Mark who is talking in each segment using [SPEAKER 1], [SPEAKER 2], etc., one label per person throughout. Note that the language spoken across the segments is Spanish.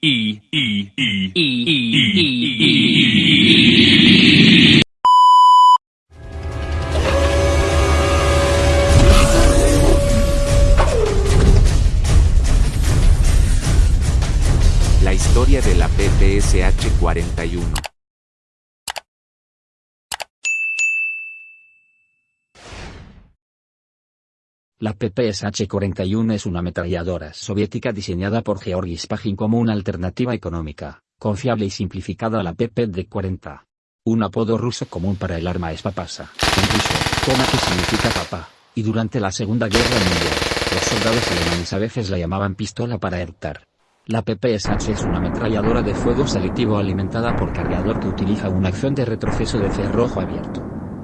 [SPEAKER 1] E E E
[SPEAKER 2] La historia de la PPSH-41
[SPEAKER 3] La PPSH-41 es una ametralladora soviética diseñada por Georgi Spagin como una alternativa económica, confiable y simplificada a la PPD-40. Un apodo ruso común para el arma es papasa, en ruso, toma que significa papá, y durante la Segunda Guerra Mundial, los soldados alemanes a veces la llamaban pistola para eructar. La PPSH es una ametralladora de fuego selectivo alimentada por cargador que utiliza una acción de retroceso de cerrojo abierto.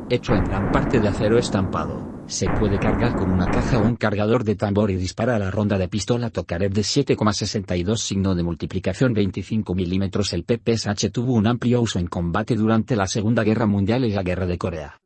[SPEAKER 3] Hecho en gran parte de acero estampado, se puede cargar con una caja o un cargador de tambor y dispara a la ronda de pistola Tokarev de 7,62 signo de multiplicación 25 mm. El PPSH tuvo un amplio uso en combate durante la Segunda Guerra Mundial y la Guerra de Corea.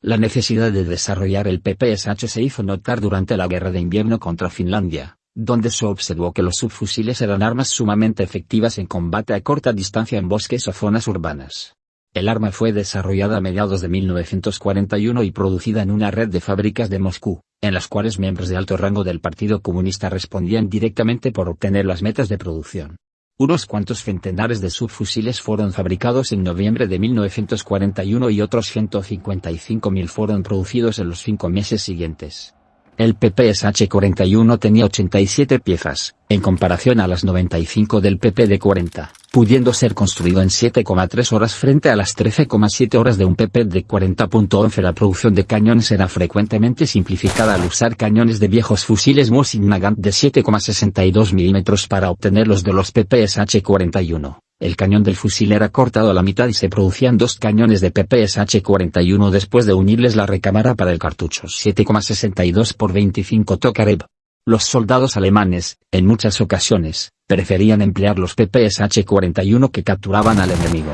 [SPEAKER 3] La necesidad de desarrollar el PPSH se hizo notar durante la Guerra de Invierno contra Finlandia, donde se observó que los subfusiles eran armas sumamente efectivas en combate a corta distancia en bosques o zonas urbanas. El arma fue desarrollada a mediados de 1941 y producida en una red de fábricas de Moscú, en las cuales miembros de alto rango del Partido Comunista respondían directamente por obtener las metas de producción. Unos cuantos centenares de subfusiles fueron fabricados en noviembre de 1941 y otros 155.000 fueron producidos en los cinco meses siguientes. El PPSH-41 tenía 87 piezas, en comparación a las 95 del PPD-40, pudiendo ser construido en 7,3 horas frente a las 13,7 horas de un PPD-40.11. La producción de cañones era frecuentemente simplificada al usar cañones de viejos fusiles Mosin Nagant de 7,62 mm para obtener los de los PPSH-41. El cañón del fusil era cortado a la mitad y se producían dos cañones de PPSH-41 después de unirles la recámara para el cartucho 7,62 por 25 Tokarev. Los soldados alemanes, en muchas ocasiones, preferían emplear los PPSH-41 que capturaban al enemigo.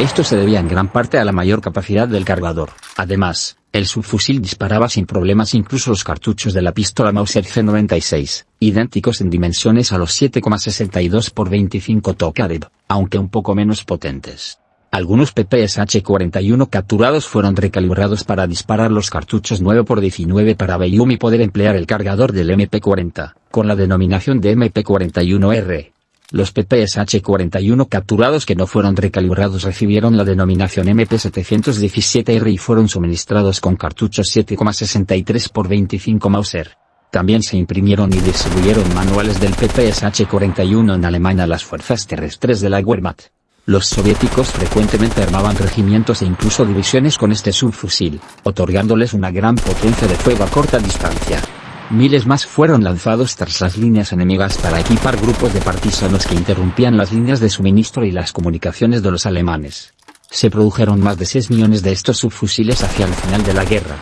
[SPEAKER 3] Esto se debía en gran parte a la mayor capacidad del cargador. Además, el subfusil disparaba sin problemas incluso los cartuchos de la pistola Mauser C96, idénticos en dimensiones a los 7,62 x 25 Tokarev, aunque un poco menos potentes. Algunos PPSH-41 capturados fueron recalibrados para disparar los cartuchos 9x19 para Velium y poder emplear el cargador del MP40, con la denominación de MP41R. Los PPSH-41 capturados que no fueron recalibrados recibieron la denominación MP717R y fueron suministrados con cartuchos 7,63 x 25 Mauser. También se imprimieron y distribuyeron manuales del PPSH-41 en Alemania a las fuerzas terrestres de la Wehrmacht. Los soviéticos frecuentemente armaban regimientos e incluso divisiones con este subfusil, otorgándoles una gran potencia de fuego a corta distancia. Miles más fueron lanzados tras las líneas enemigas para equipar grupos de partisanos que interrumpían las líneas de suministro y las comunicaciones de los alemanes. Se produjeron más de 6 millones de estos subfusiles hacia el final de la guerra,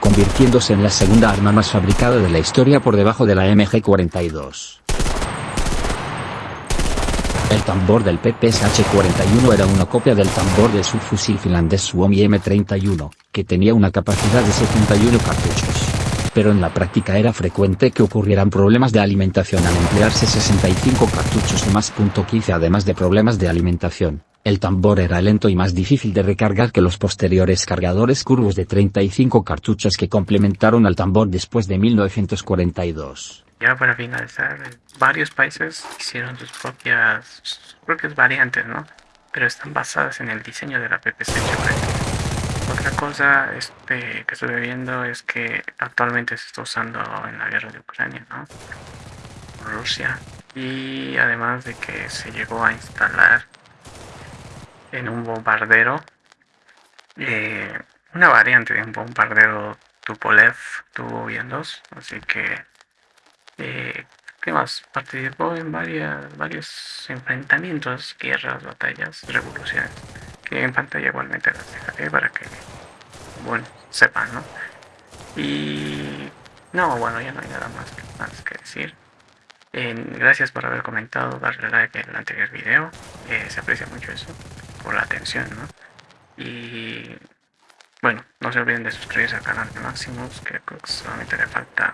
[SPEAKER 3] convirtiéndose en la segunda arma más fabricada de la historia por debajo de la MG-42. El tambor del PPSH-41 era una copia del tambor del subfusil finlandés Suomi M31, que tenía una capacidad de 71 cartuchos pero en la práctica era frecuente que ocurrieran problemas de alimentación al emplearse 65 cartuchos o más. 15 Además de problemas de alimentación, el tambor era lento y más difícil de recargar que los posteriores cargadores curvos de 35 cartuchos que complementaron al tambor después de 1942.
[SPEAKER 4] Ya para finalizar, varios países hicieron sus propias, sus propias variantes, ¿no? Pero están basadas en el diseño de la PPC otra cosa este, que estoy viendo es que actualmente se está usando en la guerra de Ucrania, ¿no? Rusia. Y además de que se llegó a instalar en un bombardero eh, una variante de un bombardero Tupolev tuvo dos así que eh, ¿qué más? participó en varias, varios enfrentamientos, guerras, batallas, revoluciones en pantalla igualmente las dejaré para que, bueno, sepan, ¿no? Y no, bueno, ya no hay nada más, que decir. gracias por haber comentado, darle like el anterior video. Eh, se aprecia mucho eso, por la atención, ¿no? Y bueno, no se olviden de suscribirse al canal de Maximus, que solamente le falta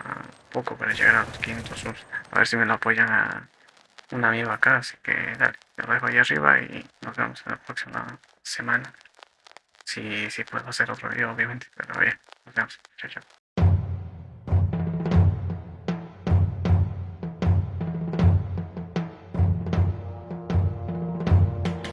[SPEAKER 4] poco para llegar a los 500 subs. A ver si me lo apoyan a un amigo acá, así que dale, lo dejo ahí arriba y nos vemos en la próxima semana. Si, si puedo hacer otro video, obviamente, pero bien, nos vemos. Chao, chao.